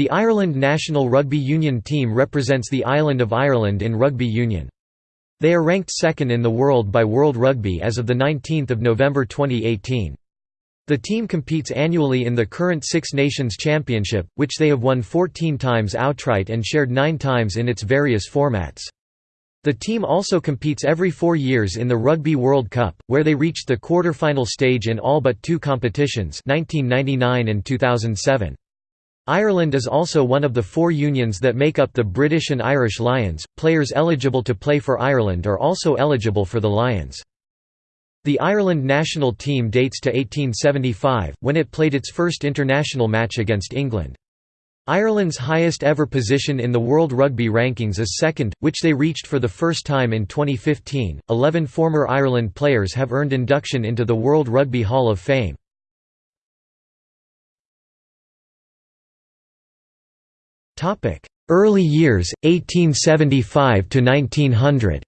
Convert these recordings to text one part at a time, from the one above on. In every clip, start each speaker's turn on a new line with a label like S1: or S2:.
S1: The Ireland national rugby union team represents the island of Ireland in rugby union. They are ranked second in the world by World Rugby as of 19 November 2018. The team competes annually in the current Six Nations Championship, which they have won 14 times outright and shared nine times in its various formats. The team also competes every four years in the Rugby World Cup, where they reached the quarter-final stage in all but two competitions 1999 and 2007. Ireland is also one of the four unions that make up the British and Irish Lions. Players eligible to play for Ireland are also eligible for the Lions. The Ireland national team dates to 1875, when it played its first international match against England. Ireland's highest ever position in the World Rugby Rankings is second, which they reached for the first time in 2015. Eleven former Ireland players have earned induction into the World Rugby Hall of Fame. Early years, 1875 to 1900.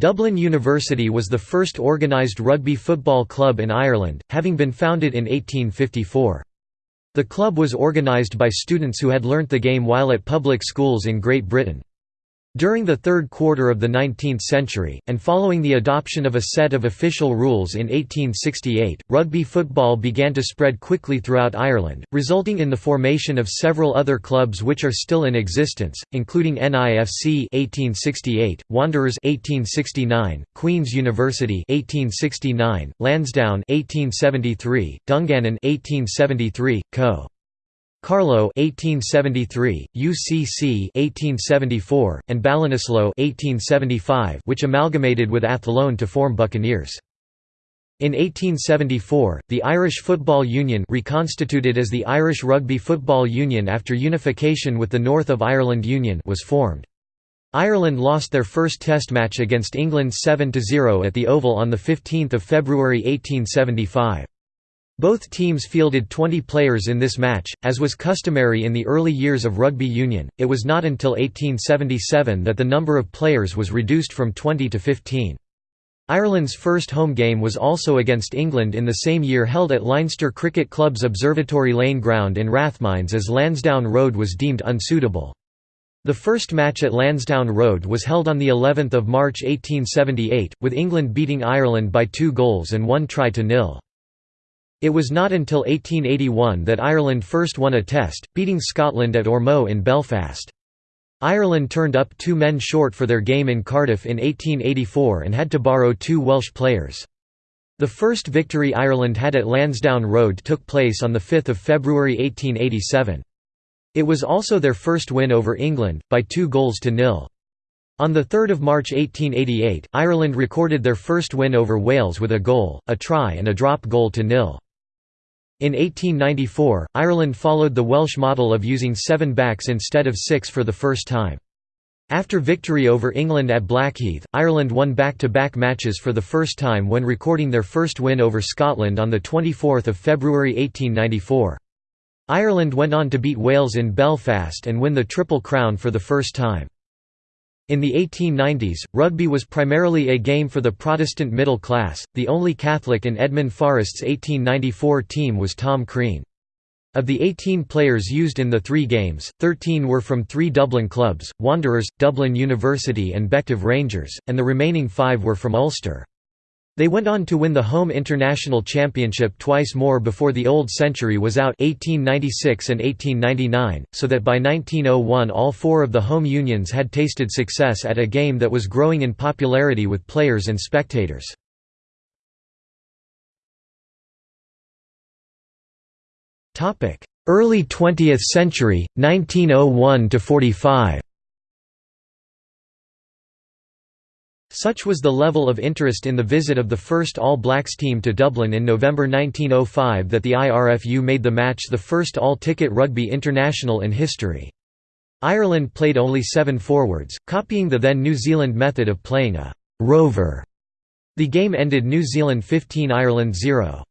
S1: Dublin University was the first organised rugby football club in Ireland, having been founded in 1854. The club was organised by students who had learnt the game while at public schools in Great Britain. During the third quarter of the 19th century, and following the adoption of a set of official rules in 1868, rugby football began to spread quickly throughout Ireland, resulting in the formation of several other clubs which are still in existence, including NIFC 1868, Wanderers 1869, Queen's University 1869, Lansdowne 1873, Dungannon 1873, Co. Carlow 1873, UCC 1874, and Ballinasloe 1875, which amalgamated with Athlone to form Buccaneers. In 1874, the Irish Football Union reconstituted as the Irish Rugby Football Union after unification with the North of Ireland Union was formed. Ireland lost their first test match against England 7–0 at the Oval on 15 February 1875. Both teams fielded 20 players in this match, as was customary in the early years of rugby union. It was not until 1877 that the number of players was reduced from 20 to 15. Ireland's first home game was also against England in the same year held at Leinster Cricket Club's Observatory Lane ground in Rathmines as Lansdowne Road was deemed unsuitable. The first match at Lansdowne Road was held on the 11th of March 1878, with England beating Ireland by two goals and one try to nil. It was not until 1881 that Ireland first won a test, beating Scotland at Ormeau in Belfast. Ireland turned up two men short for their game in Cardiff in 1884 and had to borrow two Welsh players. The first victory Ireland had at Lansdowne Road took place on 5 February 1887. It was also their first win over England, by two goals to nil. On 3 March 1888, Ireland recorded their first win over Wales with a goal, a try and a drop goal to nil. In 1894, Ireland followed the Welsh model of using seven backs instead of six for the first time. After victory over England at Blackheath, Ireland won back-to-back -back matches for the first time when recording their first win over Scotland on 24 February 1894. Ireland went on to beat Wales in Belfast and win the Triple Crown for the first time. In the 1890s, rugby was primarily a game for the Protestant middle class. The only Catholic in Edmund Forrest's 1894 team was Tom Crean. Of the 18 players used in the three games, 13 were from three Dublin clubs, Wanderers, Dublin University and Bective Rangers, and the remaining five were from Ulster. They went on to win the home international championship twice more before the old century was out 1896 and 1899, so that by 1901 all four of the home unions had tasted success at a game that was growing in popularity with players and spectators. Early 20th century, 1901 Such was the level of interest in the visit of the first All Blacks team to Dublin in November 1905 that the IRFU made the match the first all-ticket rugby international in history. Ireland played only seven forwards, copying the then New Zealand method of playing a «rover». The game ended New Zealand 15 Ireland 0.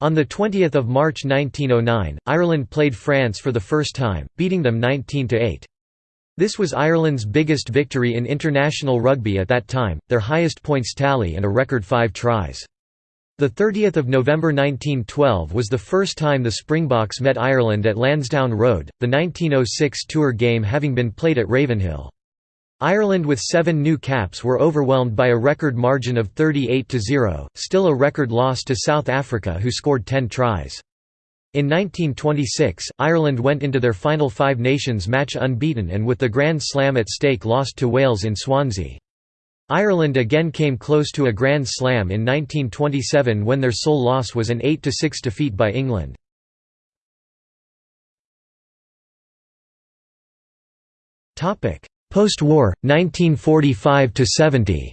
S1: On 20 March 1909, Ireland played France for the first time, beating them 19–8. This was Ireland's biggest victory in international rugby at that time, their highest points tally and a record five tries. The 30th of November 1912 was the first time the Springboks met Ireland at Lansdowne Road, the 1906 tour game having been played at Ravenhill. Ireland with seven new caps were overwhelmed by a record margin of 38–0, still a record loss to South Africa who scored 10 tries. In 1926, Ireland went into their final Five Nations match unbeaten and with the Grand Slam at stake lost to Wales in Swansea. Ireland again came close to a Grand Slam in 1927 when their sole loss was an 8–6 defeat by England. Post-war, 1945–70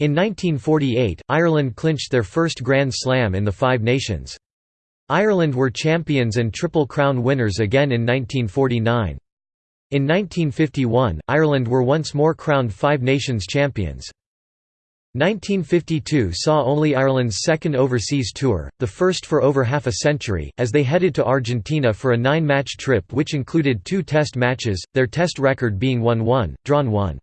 S1: In 1948, Ireland clinched their first Grand Slam in the Five Nations. Ireland were champions and Triple Crown winners again in 1949. In 1951, Ireland were once more crowned Five Nations champions. 1952 saw only Ireland's second overseas tour, the first for over half a century, as they headed to Argentina for a nine-match trip which included two test matches, their test record being 1-1, drawn 1.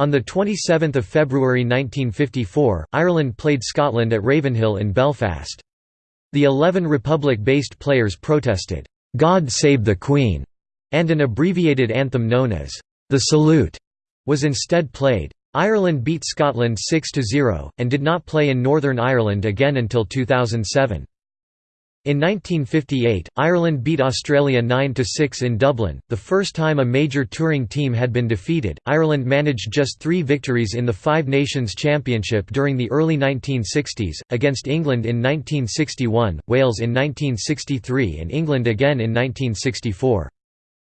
S1: On 27 February 1954, Ireland played Scotland at Ravenhill in Belfast. The eleven Republic-based players protested, "'God Save the Queen' and an abbreviated anthem known as "'The Salute' was instead played. Ireland beat Scotland 6–0, and did not play in Northern Ireland again until 2007. In 1958, Ireland beat Australia 9–6 in Dublin, the first time a major touring team had been defeated. Ireland managed just three victories in the Five Nations Championship during the early 1960s, against England in 1961, Wales in 1963 and England again in 1964.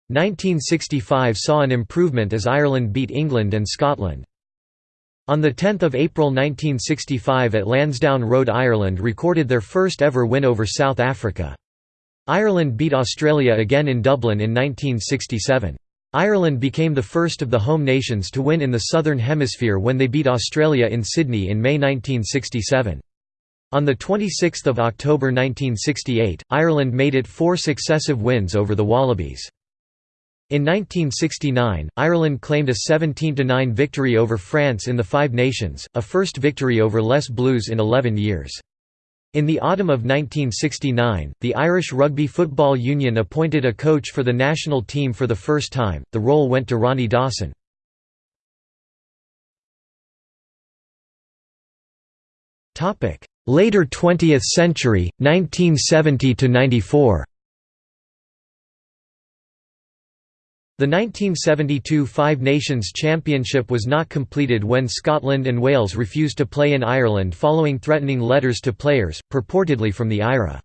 S1: 1965 saw an improvement as Ireland beat England and Scotland. On 10 April 1965 at Lansdowne Road Ireland recorded their first ever win over South Africa. Ireland beat Australia again in Dublin in 1967. Ireland became the first of the home nations to win in the Southern Hemisphere when they beat Australia in Sydney in May 1967. On 26 October 1968, Ireland made it four successive wins over the Wallabies. In 1969, Ireland claimed a 17–9 victory over France in the Five Nations, a first victory over Les Bleus in 11 years. In the autumn of 1969, the Irish Rugby Football Union appointed a coach for the national team for the first time, the role went to Ronnie Dawson. Later 20th century, 1970–94 The 1972 Five Nations Championship was not completed when Scotland and Wales refused to play in Ireland following threatening letters to players, purportedly from the IRA.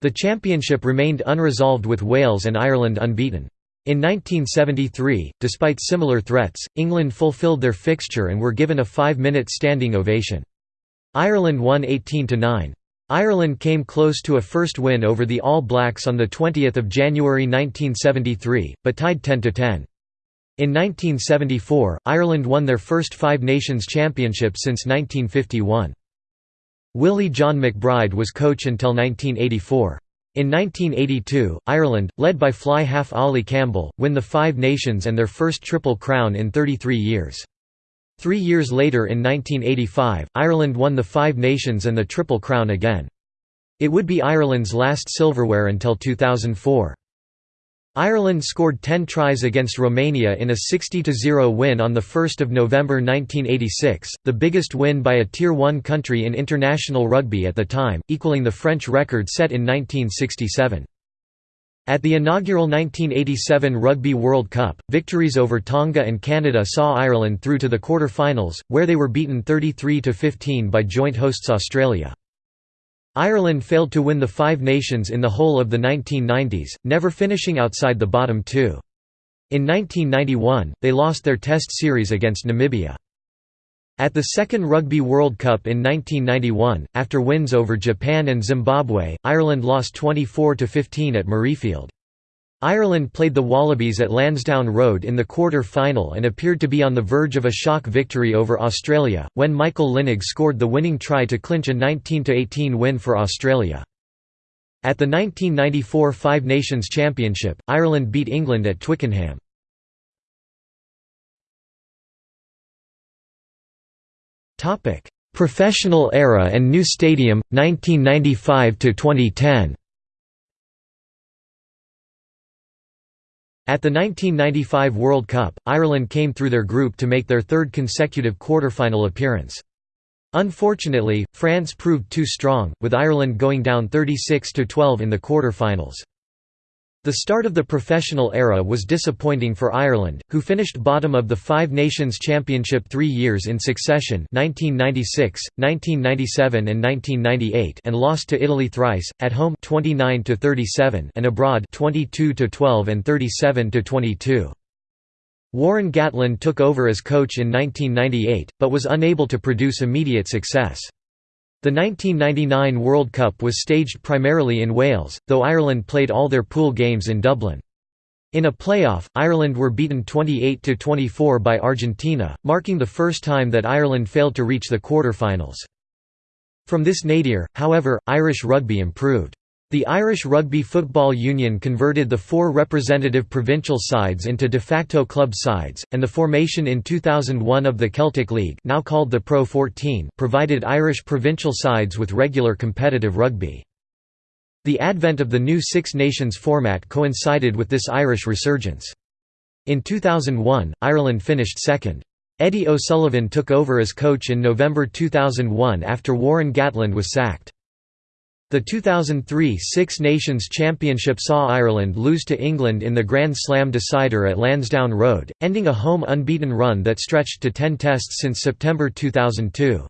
S1: The championship remained unresolved with Wales and Ireland unbeaten. In 1973, despite similar threats, England fulfilled their fixture and were given a five-minute standing ovation. Ireland won 18–9. Ireland came close to a first win over the All Blacks on 20 January 1973, but tied 10–10. In 1974, Ireland won their first Five Nations Championship since 1951. Willie John McBride was coach until 1984. In 1982, Ireland, led by fly half Ollie Campbell, win the Five Nations and their first Triple Crown in 33 years. Three years later in 1985, Ireland won the Five Nations and the Triple Crown again. It would be Ireland's last silverware until 2004. Ireland scored 10 tries against Romania in a 60–0 win on 1 November 1986, the biggest win by a Tier 1 country in international rugby at the time, equaling the French record set in 1967. At the inaugural 1987 Rugby World Cup, victories over Tonga and Canada saw Ireland through to the quarter-finals, where they were beaten 33–15 by joint hosts Australia. Ireland failed to win the Five Nations in the whole of the 1990s, never finishing outside the bottom two. In 1991, they lost their Test series against Namibia. At the second Rugby World Cup in 1991, after wins over Japan and Zimbabwe, Ireland lost 24–15 at Murrayfield. Ireland played the Wallabies at Lansdowne Road in the quarter-final and appeared to be on the verge of a shock victory over Australia, when Michael Lynagh scored the winning try to clinch a 19–18 win for Australia. At the 1994 Five Nations Championship, Ireland beat England at Twickenham. Professional era and new stadium 1995 to 2010. At the 1995 World Cup, Ireland came through their group to make their third consecutive quarter-final appearance. Unfortunately, France proved too strong, with Ireland going down 36–12 in the quarter-finals. The start of the professional era was disappointing for Ireland, who finished bottom of the Five Nations Championship three years in succession 1996, 1997 and 1998 and lost to Italy thrice, at home 29 and abroad 22–12 and 37–22. Warren Gatland took over as coach in 1998, but was unable to produce immediate success. The 1999 World Cup was staged primarily in Wales, though Ireland played all their pool games in Dublin. In a playoff, Ireland were beaten 28–24 by Argentina, marking the first time that Ireland failed to reach the quarter-finals. From this nadir, however, Irish rugby improved. The Irish Rugby Football Union converted the four representative provincial sides into de facto club sides, and the formation in 2001 of the Celtic League now called the Pro 14 provided Irish provincial sides with regular competitive rugby. The advent of the new Six Nations format coincided with this Irish resurgence. In 2001, Ireland finished second. Eddie O'Sullivan took over as coach in November 2001 after Warren Gatland was sacked. The 2003 Six Nations Championship saw Ireland lose to England in the Grand Slam decider at Lansdowne Road, ending a home unbeaten run that stretched to 10 tests since September 2002.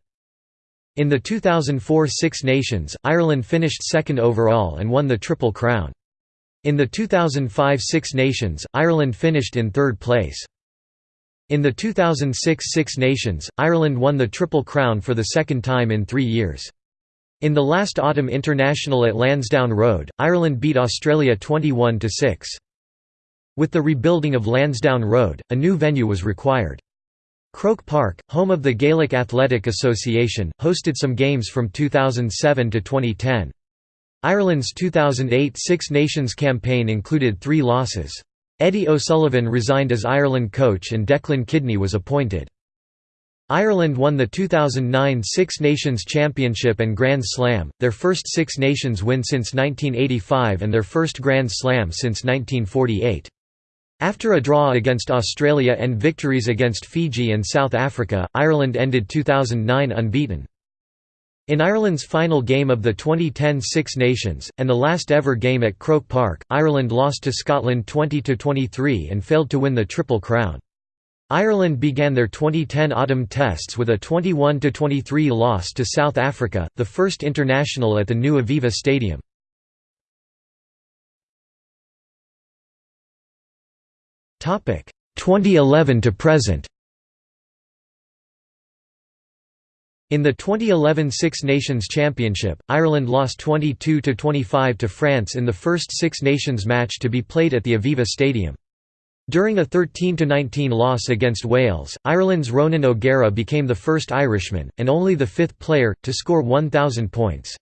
S1: In the 2004 Six Nations, Ireland finished second overall and won the Triple Crown. In the 2005 Six Nations, Ireland finished in third place. In the 2006 Six Nations, Ireland won the Triple Crown for the second time in three years. In the last Autumn International at Lansdowne Road, Ireland beat Australia 21–6. With the rebuilding of Lansdowne Road, a new venue was required. Croke Park, home of the Gaelic Athletic Association, hosted some games from 2007 to 2010. Ireland's 2008 Six Nations campaign included three losses. Eddie O'Sullivan resigned as Ireland coach and Declan Kidney was appointed. Ireland won the 2009 Six Nations Championship and Grand Slam, their first Six Nations win since 1985 and their first Grand Slam since 1948. After a draw against Australia and victories against Fiji and South Africa, Ireland ended 2009 unbeaten. In Ireland's final game of the 2010 Six Nations, and the last ever game at Croke Park, Ireland lost to Scotland 20–23 and failed to win the Triple Crown. Ireland began their 2010 autumn tests with a 21–23 loss to South Africa, the first international at the new Aviva Stadium. Topic 2011 to present. In the 2011 Six Nations Championship, Ireland lost 22–25 to France in the first Six Nations match to be played at the Aviva Stadium. During a 13–19 loss against Wales, Ireland's Ronan O'Gara became the first Irishman, and only the fifth player, to score 1,000 points.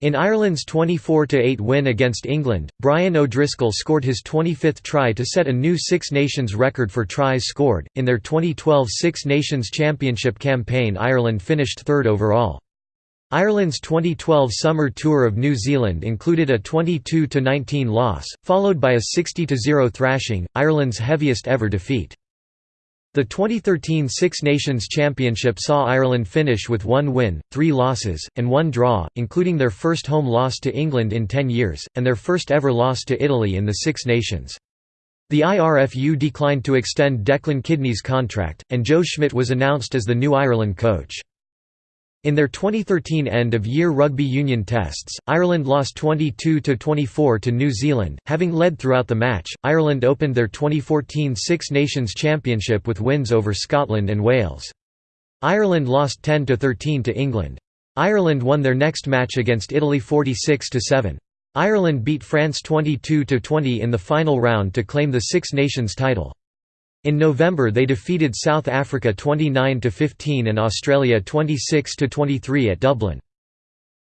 S1: In Ireland's 24–8 win against England, Brian O'Driscoll scored his 25th try to set a new Six Nations record for tries scored. In their 2012 Six Nations Championship campaign, Ireland finished third overall. Ireland's 2012 summer tour of New Zealand included a 22–19 loss, followed by a 60–0 thrashing, Ireland's heaviest ever defeat. The 2013 Six Nations Championship saw Ireland finish with one win, three losses, and one draw, including their first home loss to England in 10 years, and their first ever loss to Italy in the Six Nations. The IRFU declined to extend Declan Kidney's contract, and Joe Schmidt was announced as the new Ireland coach. In their 2013 end-of-year rugby union tests, Ireland lost 22–24 to New Zealand, having led throughout the match. Ireland opened their 2014 Six Nations Championship with wins over Scotland and Wales. Ireland lost 10–13 to England. Ireland won their next match against Italy 46–7. Ireland beat France 22–20 in the final round to claim the Six Nations title. In November they defeated South Africa 29–15 and Australia 26–23 at Dublin.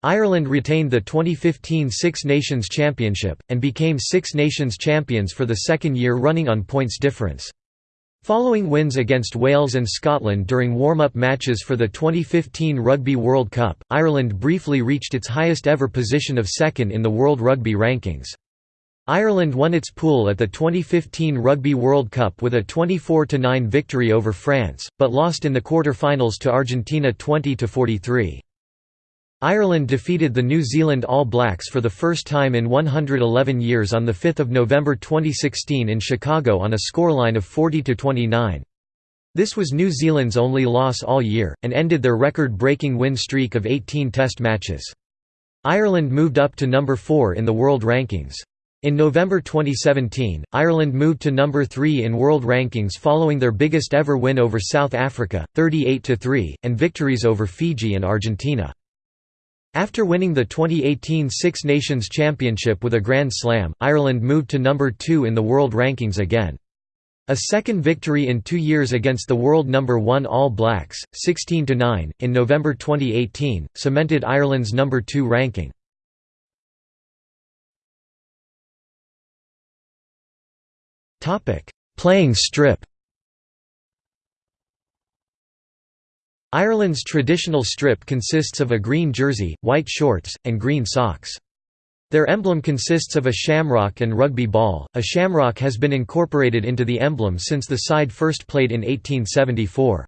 S1: Ireland retained the 2015 Six Nations Championship, and became Six Nations champions for the second year running on points difference. Following wins against Wales and Scotland during warm-up matches for the 2015 Rugby World Cup, Ireland briefly reached its highest ever position of second in the World Rugby rankings. Ireland won its pool at the 2015 Rugby World Cup with a 24–9 victory over France, but lost in the quarter-finals to Argentina 20–43. Ireland defeated the New Zealand All Blacks for the first time in 111 years on 5 November 2016 in Chicago on a scoreline of 40–29. This was New Zealand's only loss all year, and ended their record-breaking win streak of 18 test matches. Ireland moved up to number 4 in the world rankings. In November 2017, Ireland moved to number 3 in world rankings following their biggest ever win over South Africa, 38–3, and victories over Fiji and Argentina. After winning the 2018 Six Nations Championship with a Grand Slam, Ireland moved to number 2 in the world rankings again. A second victory in two years against the world number 1 All Blacks, 16–9, in November 2018, cemented Ireland's number 2 ranking. Playing strip Ireland's traditional strip consists of a green jersey, white shorts, and green socks. Their emblem consists of a shamrock and rugby ball. A shamrock has been incorporated into the emblem since the side first played in 1874.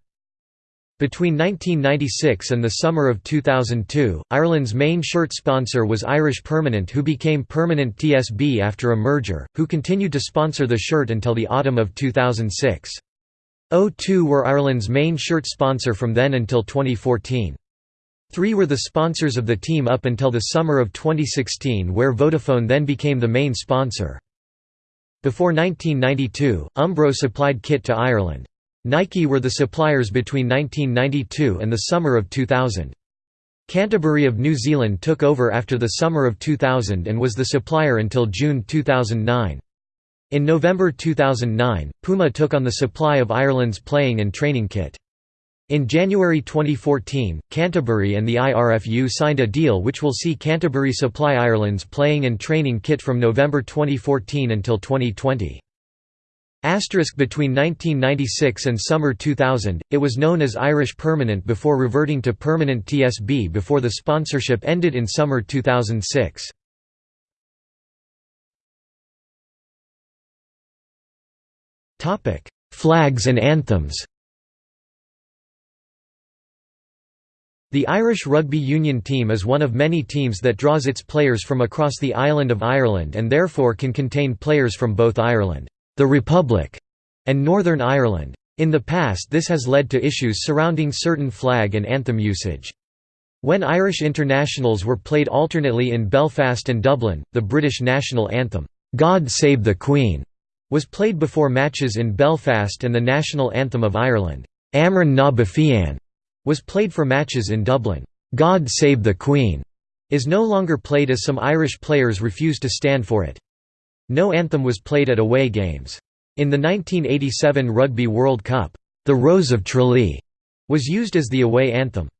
S1: Between 1996 and the summer of 2002, Ireland's main shirt sponsor was Irish Permanent who became Permanent TSB after a merger, who continued to sponsor the shirt until the autumn of 2006. O2 were Ireland's main shirt sponsor from then until 2014. Three were the sponsors of the team up until the summer of 2016 where Vodafone then became the main sponsor. Before 1992, Umbro supplied kit to Ireland. Nike were the suppliers between 1992 and the summer of 2000. Canterbury of New Zealand took over after the summer of 2000 and was the supplier until June 2009. In November 2009, Puma took on the supply of Ireland's playing and training kit. In January 2014, Canterbury and the IRFU signed a deal which will see Canterbury supply Ireland's playing and training kit from November 2014 until 2020. Asterisk between 1996 and summer 2000, it was known as Irish Permanent before reverting to Permanent TSB before the sponsorship ended in summer 2006. Flags and anthems The Irish Rugby Union team is one of many teams that draws its players from across the island of Ireland and therefore can contain players from both Ireland, the Republic, and Northern Ireland. In the past this has led to issues surrounding certain flag and anthem usage. When Irish internationals were played alternately in Belfast and Dublin, the British national anthem, "'God Save the Queen' was played before matches in Belfast and the national anthem of Ireland, Amhrán na bhFiann, was played for matches in Dublin. God Save the Queen is no longer played as some Irish players refuse to stand for it. No anthem was played at away games. In the 1987 Rugby World Cup, the Rose of Tralee was used as the away anthem.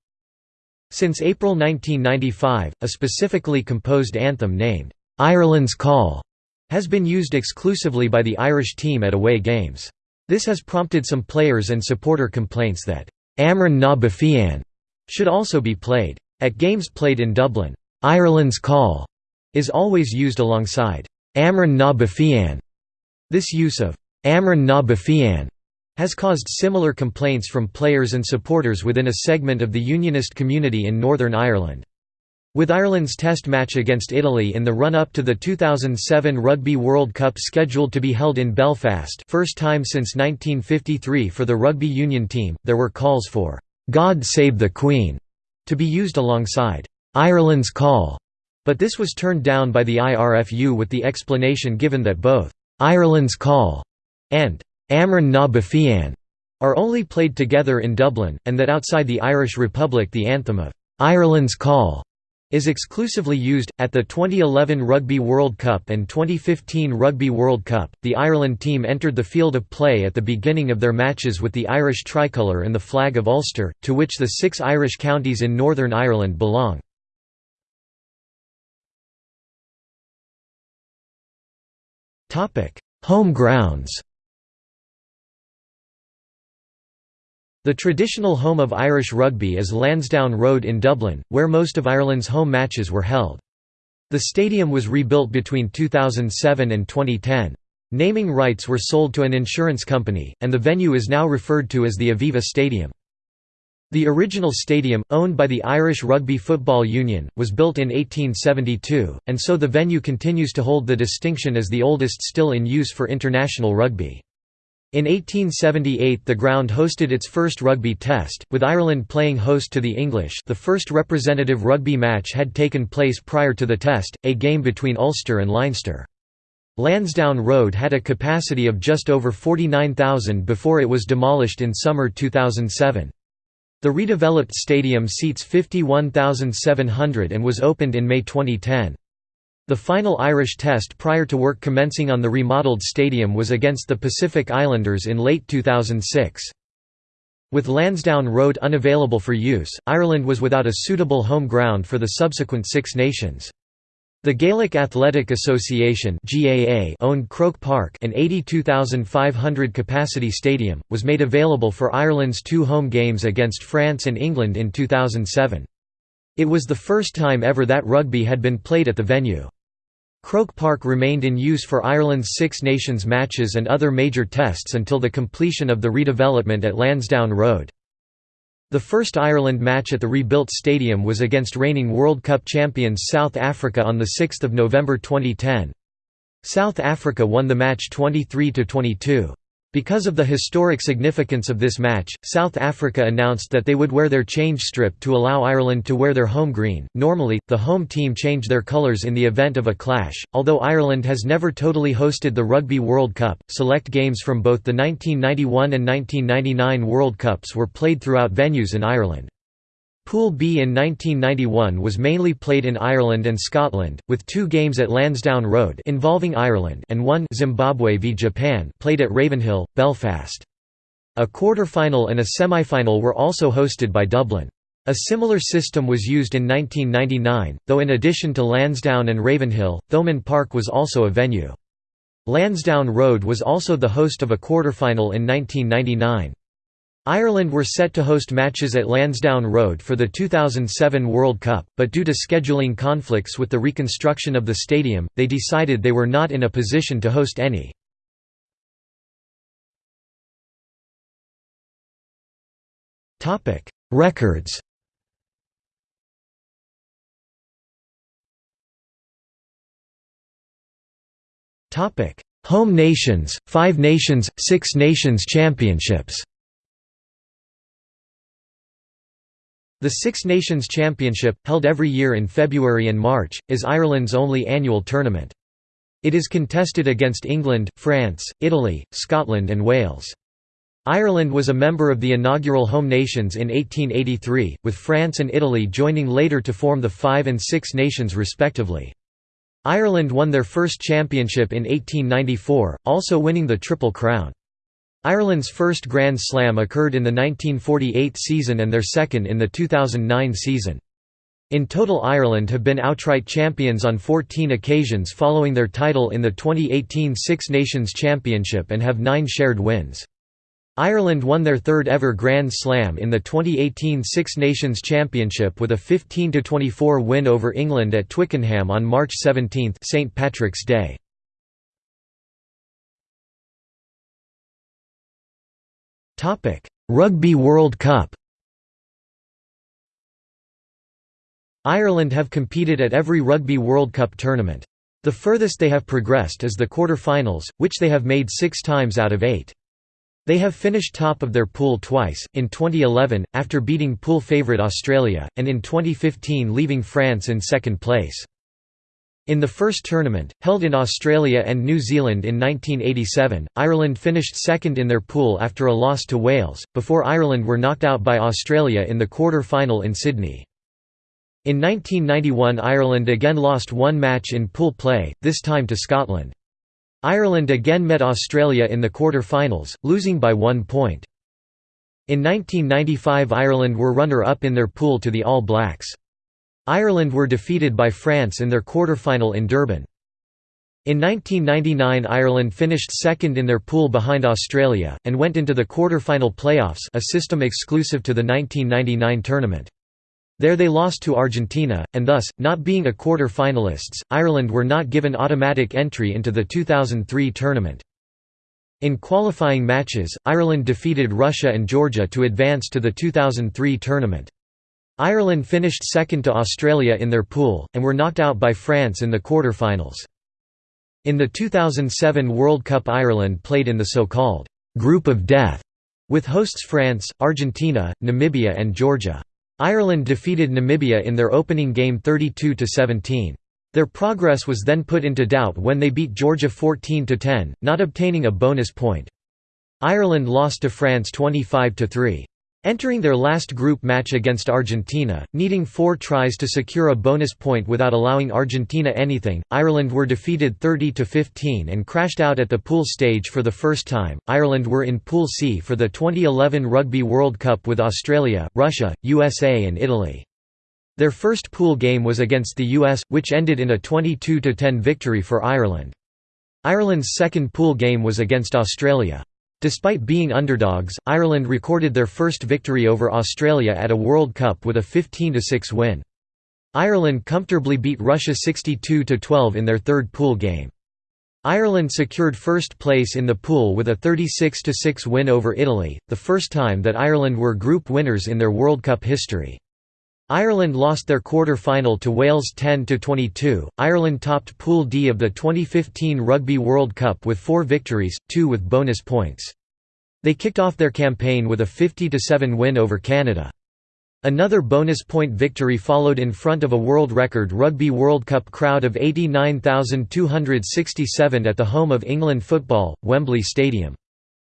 S1: Since April 1995, a specifically composed anthem named, "'Ireland's Call' has been used exclusively by the Irish team at away games. This has prompted some players and supporter complaints that Amhrán na bhFiann should also be played. At games played in Dublin, Ireland's Call is always used alongside Amhrán na bhFiann. This use of Amhrán na bhFiann has caused similar complaints from players and supporters within a segment of the Unionist community in Northern Ireland. With Ireland's test match against Italy in the run-up to the 2007 Rugby World Cup scheduled to be held in Belfast first time since 1953 for the rugby union team, there were calls for "'God Save the Queen' to be used alongside "'Ireland's Call' but this was turned down by the IRFU with the explanation given that both "'Ireland's Call' and "'Amhrán na bhFiann' are only played together in Dublin, and that outside the Irish Republic the anthem of "'Ireland's Call' is exclusively used. At the 2011 Rugby World Cup and 2015 Rugby World Cup, the Ireland team entered the field of play at the beginning of their matches with the Irish tricolour and the flag of Ulster, to which the six Irish counties in Northern Ireland belong. Home grounds The traditional home of Irish rugby is Lansdowne Road in Dublin, where most of Ireland's home matches were held. The stadium was rebuilt between 2007 and 2010. Naming rights were sold to an insurance company, and the venue is now referred to as the Aviva Stadium. The original stadium, owned by the Irish Rugby Football Union, was built in 1872, and so the venue continues to hold the distinction as the oldest still in use for international rugby. In 1878 the ground hosted its first rugby test, with Ireland playing host to the English the first representative rugby match had taken place prior to the test, a game between Ulster and Leinster. Lansdowne Road had a capacity of just over 49,000 before it was demolished in summer 2007. The redeveloped stadium seats 51,700 and was opened in May 2010. The final Irish test prior to work commencing on the remodeled stadium was against the Pacific Islanders in late 2006. With Lansdowne Road unavailable for use, Ireland was without a suitable home ground for the subsequent Six Nations. The Gaelic Athletic Association owned Croke Park an 82,500 capacity stadium, was made available for Ireland's two home games against France and England in 2007. It was the first time ever that rugby had been played at the venue. Croke Park remained in use for Ireland's Six Nations matches and other major tests until the completion of the redevelopment at Lansdowne Road. The first Ireland match at the rebuilt stadium was against reigning World Cup champions South Africa on 6 November 2010. South Africa won the match 23–22. Because of the historic significance of this match, South Africa announced that they would wear their change strip to allow Ireland to wear their home green. Normally, the home team change their colours in the event of a clash. Although Ireland has never totally hosted the Rugby World Cup, select games from both the 1991 and 1999 World Cups were played throughout venues in Ireland. Pool B in 1991 was mainly played in Ireland and Scotland, with two games at Lansdowne Road involving Ireland and one Zimbabwe v Japan played at Ravenhill, Belfast. A quarter-final and a semi-final were also hosted by Dublin. A similar system was used in 1999, though in addition to Lansdowne and Ravenhill, Thomond Park was also a venue. Lansdowne Road was also the host of a quarter-final in 1999. Ireland were set to host matches at Lansdowne Road for the 2007 World Cup, but due to scheduling conflicts with the reconstruction of the stadium, they decided they were not in a position to host any. Records Home nations, Five Nations, Six Nations Championships The Six Nations Championship, held every year in February and March, is Ireland's only annual tournament. It is contested against England, France, Italy, Scotland and Wales. Ireland was a member of the inaugural home nations in 1883, with France and Italy joining later to form the Five and Six Nations respectively. Ireland won their first championship in 1894, also winning the Triple Crown. Ireland's first Grand Slam occurred in the 1948 season and their second in the 2009 season. In total Ireland have been outright champions on 14 occasions following their title in the 2018 Six Nations Championship and have nine shared wins. Ireland won their third ever Grand Slam in the 2018 Six Nations Championship with a 15–24 win over England at Twickenham on March 17 St. Patrick's Day. Rugby World Cup Ireland have competed at every Rugby World Cup tournament. The furthest they have progressed is the quarter-finals, which they have made six times out of eight. They have finished top of their pool twice, in 2011, after beating pool favourite Australia, and in 2015 leaving France in second place. In the first tournament, held in Australia and New Zealand in 1987, Ireland finished second in their pool after a loss to Wales, before Ireland were knocked out by Australia in the quarter-final in Sydney. In 1991 Ireland again lost one match in pool play, this time to Scotland. Ireland again met Australia in the quarter-finals, losing by one point. In 1995 Ireland were runner-up in their pool to the All Blacks. Ireland were defeated by France in their quarter-final in Durban. In 1999 Ireland finished second in their pool behind Australia, and went into the quarter-final playoffs a system exclusive to the 1999 tournament. There they lost to Argentina, and thus, not being a quarter-finalists, Ireland were not given automatic entry into the 2003 tournament. In qualifying matches, Ireland defeated Russia and Georgia to advance to the 2003 tournament. Ireland finished second to Australia in their pool, and were knocked out by France in the quarter-finals. In the 2007 World Cup Ireland played in the so-called «group of death» with hosts France, Argentina, Namibia and Georgia. Ireland defeated Namibia in their opening game 32–17. Their progress was then put into doubt when they beat Georgia 14–10, not obtaining a bonus point. Ireland lost to France 25–3. Entering their last group match against Argentina, needing four tries to secure a bonus point without allowing Argentina anything, Ireland were defeated 30–15 and crashed out at the pool stage for the first time. Ireland were in Pool C for the 2011 Rugby World Cup with Australia, Russia, USA and Italy. Their first pool game was against the US, which ended in a 22–10 victory for Ireland. Ireland's second pool game was against Australia. Despite being underdogs, Ireland recorded their first victory over Australia at a World Cup with a 15–6 win. Ireland comfortably beat Russia 62–12 in their third pool game. Ireland secured first place in the pool with a 36–6 win over Italy, the first time that Ireland were group winners in their World Cup history. Ireland lost their quarter-final to Wales 10–22. Ireland topped Pool D of the 2015 Rugby World Cup with four victories, two with bonus points. They kicked off their campaign with a 50–7 win over Canada. Another bonus point victory followed in front of a world record Rugby World Cup crowd of 89,267 at the home of England football, Wembley Stadium.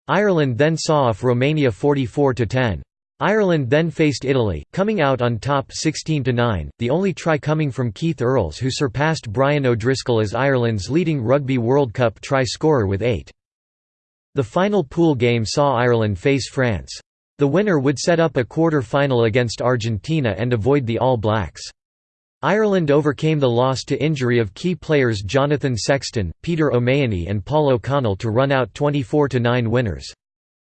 S1: Ireland then saw off Romania 44–10. Ireland then faced Italy, coming out on top 16–9, the only try coming from Keith Earls who surpassed Brian O'Driscoll as Ireland's leading Rugby World Cup try scorer with eight. The final pool game saw Ireland face France. The winner would set up a quarter-final against Argentina and avoid the All Blacks. Ireland overcame the loss to injury of key players Jonathan Sexton, Peter O'Mahony and Paul O'Connell to run out 24–9 winners.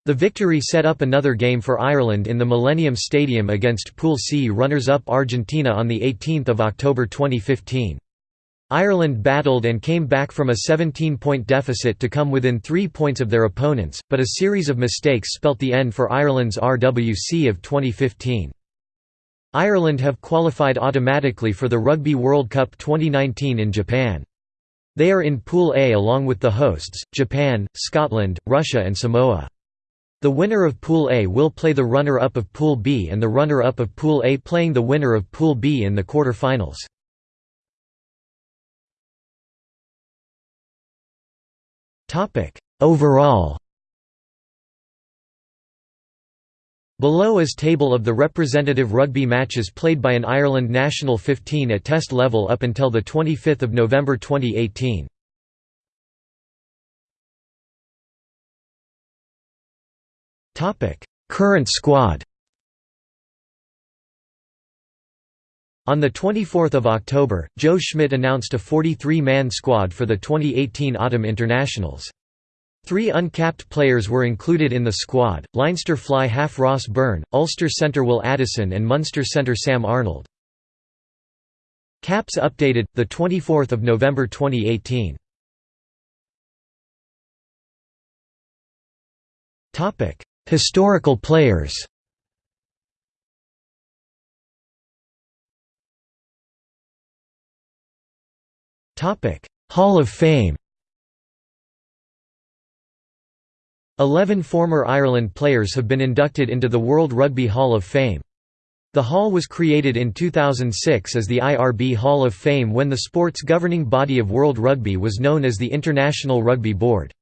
S1: The victory set up another game for Ireland in the Millennium Stadium against Pool C runners-up Argentina on 18 October 2015. Ireland battled and came back from a 17-point deficit to come within three points of their opponents, but a series of mistakes spelt the end for Ireland's RWC of 2015. Ireland have qualified automatically for the Rugby World Cup 2019 in Japan. They are in Pool A along with the hosts, Japan, Scotland, Russia and Samoa. The winner of Pool A will play the runner-up of Pool B and the runner-up of Pool A playing the winner of Pool B in the quarter-finals. Overall Below is table of the representative rugby matches played by an Ireland national 15 at test level up until 25 November 2018. Current squad On 24 October, Joe Schmidt announced a 43-man squad for the 2018 Autumn Internationals. Three uncapped players were included in the squad, Leinster fly half Ross Byrne, Ulster centre Will Addison and Munster centre Sam Arnold. Caps updated, 24 November 2018. Historical players Hall of Fame Eleven former Ireland players have been inducted into the World Rugby Hall of Fame. The hall was created in 2006 as the IRB Hall of Fame when the sport's governing body of World Rugby was known as the International Rugby Board.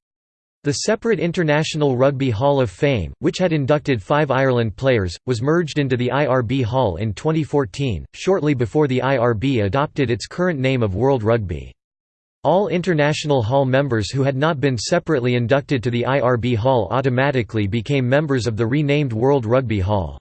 S1: The separate International Rugby Hall of Fame, which had inducted five Ireland players, was merged into the IRB Hall in 2014, shortly before the IRB adopted its current name of World Rugby. All International Hall members who had not been separately inducted to the IRB Hall automatically became members of the renamed World Rugby Hall.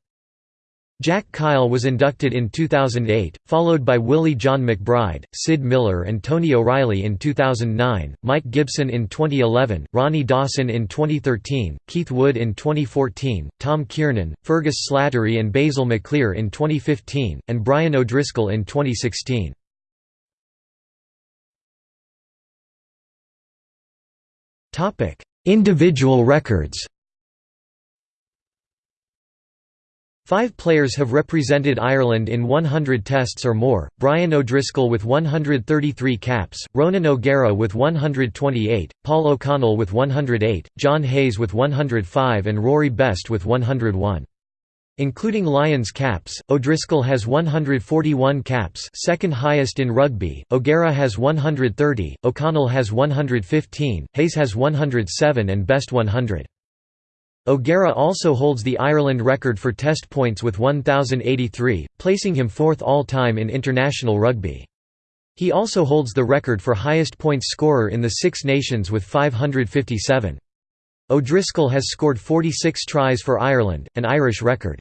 S1: Jack Kyle was inducted in 2008, followed by Willie John McBride, Syd Millar and Tony O'Reilly in 2009, Mike Gibson in 2011, Ronnie Dawson in 2013, Keith Wood in 2014, Tom Kiernan, Fergus Slattery and Basil Maclear in 2015, and Brian O'Driscoll in 2016. Individual records Five players have represented Ireland in 100 tests or more, Brian O'Driscoll with 133 caps, Ronan O'Gara with 128, Paul O'Connell with 108, John Hayes with 105 and Rory Best with 101. Including Lions caps, O'Driscoll has 141 caps second highest in rugby, O'Gara has 130, O'Connell has 115, Hayes has 107 and Best 100. O'Gara also holds the Ireland record for test points with 1,083, placing him fourth all-time in international rugby. He also holds the record for highest points scorer in the Six Nations with 557. O'Driscoll has scored 46 tries for Ireland, an Irish record.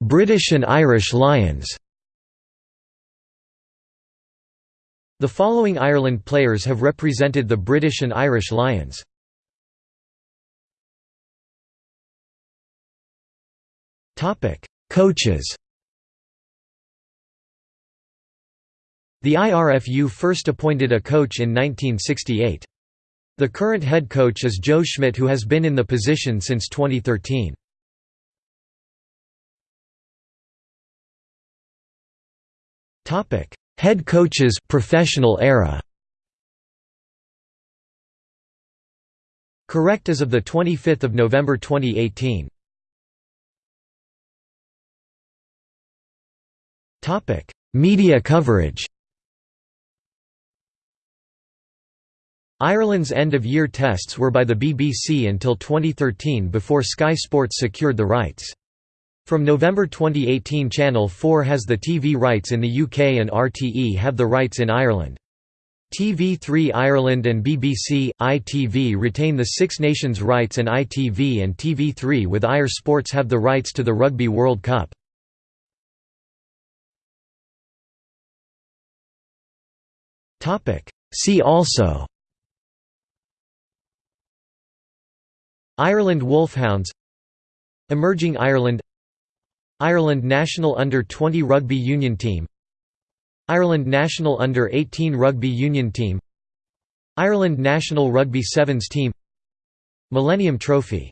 S1: British and Irish Lions The following Ireland players have represented the British and Irish Lions. Coaches The IRFU first appointed a coach in 1968. The current head coach is Joe Schmidt who has been in the position since 2013. Topic: Head coaches professional era. Correct as of the 25th of November 2018. Topic: Media coverage. Ireland's end-of-year tests were by the BBC until 2013 before Sky Sports secured the rights. From November 2018 Channel 4 has the TV rights in the UK and RTE have the rights in Ireland. TV3 Ireland and BBC, ITV retain the Six Nations rights and ITV and TV3 with Eir Sports have the rights to the Rugby World Cup. See also Ireland Wolfhounds Emerging Ireland Ireland national under-20 rugby union team Ireland national under-18 rugby union team Ireland national rugby sevens team Millennium Trophy